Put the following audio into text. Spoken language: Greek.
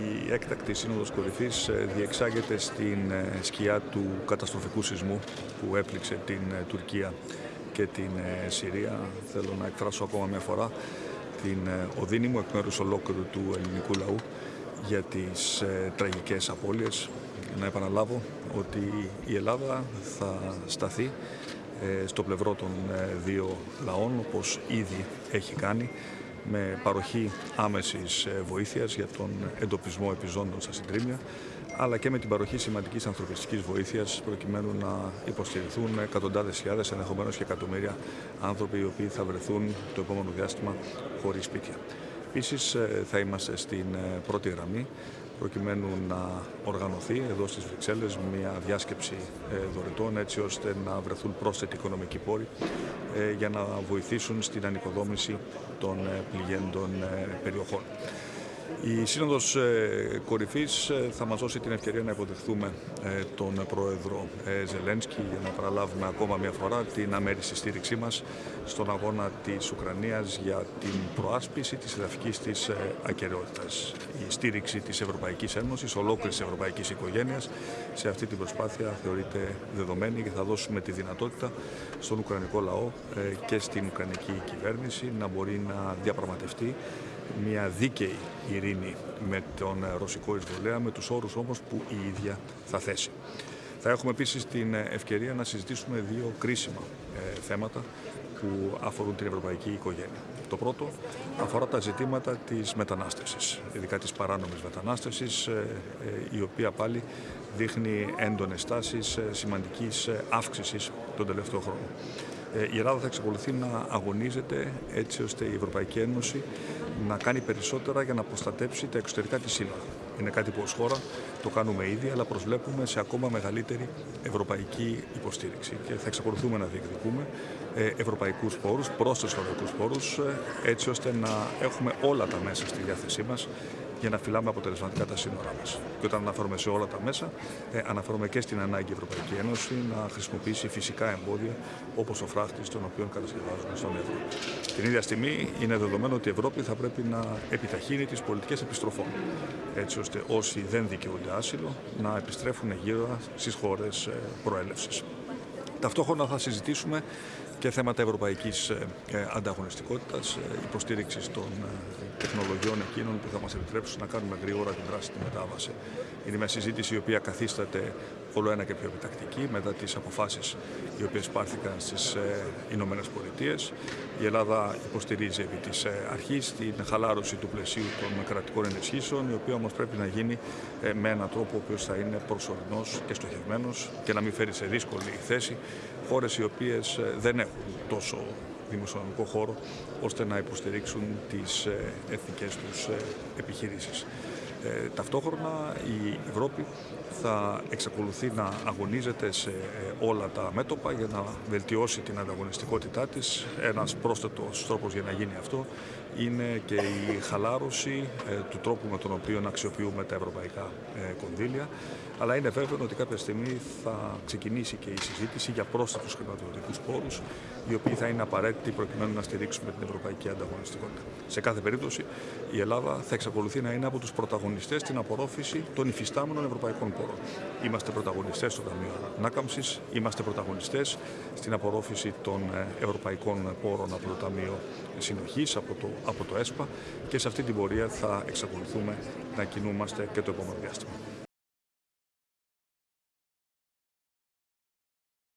Η έκτακτη Σύνοδος Κορυφής ε, διεξάγεται στην ε, σκιά του καταστροφικού σεισμού που έπληξε την ε, Τουρκία και την Συρία. Θέλω να εκφράσω ακόμα μια φορά την οδύνη μου εκ μέρους ολόκληρου του ελληνικού λαού για τις τραγικές απώλειες. Να επαναλάβω ότι η Ελλάδα θα σταθεί στο πλευρό των δύο λαών όπως ήδη έχει κάνει με παροχή άμεσης ε, βοήθειας για τον εντοπισμό επιζώντων στα συντρίμια, αλλά και με την παροχή σημαντικής ανθρωπιστικής βοήθειας προκειμένου να υποστηριχθούν εκατοντάδες χιλιάδες, ενδεχομένως και εκατομμύρια άνθρωποι οι οποίοι θα βρεθούν το επόμενο διάστημα χωρίς σπίτια. Επίσης, ε, θα είμαστε στην ε, πρώτη γραμμή προκειμένου να οργανωθεί εδώ στις Βρυξέλλες μια διάσκεψη ε, δωρετών έτσι ώστε να βρεθούν πρόσθετοι οικονομικοί πόροι για να βοηθήσουν στην ανοικοδόμηση των πληγέντων περιοχών. Η Σύνοδος ε, Κορυφής ε, θα μας δώσει την ευκαιρία να υποδεχθούμε ε, τον Πρόεδρο Ζελένσκι για να παραλάβουμε ακόμα μια φορά την αμέριστη στήριξή μας στον αγώνα της Ουκρανίας για την προάσπιση της εδαφικής της ακαιρεότητας. Η στήριξη της Ευρωπαϊκής Ένωσης, ολόκληρης της Ευρωπαϊκής Οικογένειας σε αυτή την προσπάθεια θεωρείται δεδομένη και θα δώσουμε τη δυνατότητα στον Ουκρανικό λαό και στην Ουκρανική κυβέρνηση να μπορεί να διαπραγματευτεί μια δίκαιη ειρήνη με τον ρωσικό εισβολέα, με τους όρους όμως που η ίδια θα θέσει. Θα έχουμε επίσης την ευκαιρία να συζητήσουμε δύο κρίσιμα ε, θέματα που αφορούν την ευρωπαϊκή οικογένεια. Το πρώτο αφορά τα ζητήματα της μετανάστευσης, ειδικά της παράνομης μετανάστευσης, ε, ε, η οποία πάλι δείχνει έντονες τάσεις σημαντικής αύξησης τον τελευταίο χρόνο. Η Ελλάδα θα εξακολουθεί να αγωνίζεται έτσι ώστε η Ευρωπαϊκή Ένωση να κάνει περισσότερα για να προστατέψει τα εξωτερικά της σύνορα. Είναι κάτι που ως χώρα το κάνουμε ήδη, αλλά προσβλέπουμε σε ακόμα μεγαλύτερη ευρωπαϊκή υποστήριξη. Και θα εξακολουθούμε να διεκδικούμε ε, ευρωπαϊκούς πόρους, πρόσθετους ευρωπαϊκούς πόρους, ε, έτσι ώστε να έχουμε όλα τα μέσα στη διάθεσή μας για να φυλάμε αποτελεσματικά τα σύνορά μας. Και όταν αναφέρομαι σε όλα τα μέσα, ε, αναφέρομαι και στην ανάγκη η Ευρωπαϊκή Ένωση να χρησιμοποιήσει φυσικά εμπόδια όπως ο φράχτης, τον οποίο κατασκευάζουμε στον Ευρώ. Την ίδια στιγμή είναι δεδομένο ότι η Ευρώπη θα πρέπει να επιταχύνει τις πολιτικές επιστροφών, έτσι ώστε όσοι δεν δικαιούνται άσυλο να επιστρέφουν γύρω στις χώρες προέλευσης. Ταυτόχρονα θα συζητήσουμε και θέματα ευρωπαϊκής ε, ε, ανταγωνιστικότητας, ε, υποστήριξης των τεχνολογιών εκείνων που θα μας επιτρέψουν να κάνουμε γρήγορα την δράση μετάβαση. Είναι μια συζήτηση η οποία καθίσταται όλο ένα και πιο επιτακτική μετά τις αποφάσεις οι οποίες πάρθηκαν στις Ηνωμένες Πολιτείες. Η Ελλάδα υποστηρίζει επί της αρχής την χαλάρωση του πλαισίου των κρατικών ενισχύσεων, η οποία όμως πρέπει να γίνει με έναν τρόπο ο οποίος θα είναι προσωρινός και στοχευμένος και να μην φέρει σε δύσκολη θέση χώρες οι οποίες δεν έχουν τόσο δημοσιονομικό χώρο ώστε να υποστηρίξουν τις ε, εθνικές τους ε, επιχειρήσεις. Ε, ταυτόχρονα η Ευρώπη θα εξακολουθεί να αγωνίζεται σε όλα τα μέτωπα για να βελτιώσει την ανταγωνιστικότητά της. Ένας πρόσθετος τρόπος για να γίνει αυτό είναι και η χαλάρωση του τρόπου με τον οποίο αξιοποιούμε τα ευρωπαϊκά κονδύλια. Αλλά είναι βέβαιο ότι κάποια στιγμή θα ξεκινήσει και η συζήτηση για πρόσθετους χρηματοδοτικούς πόρους οι οποίοι θα είναι απαραίτητοι προκειμένου να στηρίξουμε την ευρωπαϊκή ανταγωνιστικότητα. Σε κάθε περίπτωση, η Ελλάδα θα εξακολουθεί να είναι από τους πρωταγωνιστές στην απορρόφηση των υφιστάμενων ευρωπαϊκών πόρων. Είμαστε πρωταγωνιστές στο Ταμείο Ανάκαμψης, είμαστε πρωταγωνιστές στην απορρόφηση των ε, ευρωπαϊκών πόρων από το Ταμείο Συνοχής, από το, από το ΕΣΠΑ και σε αυτή την πορεία θα εξακολουθούμε να κινούμαστε και το επόμενο διάστημα.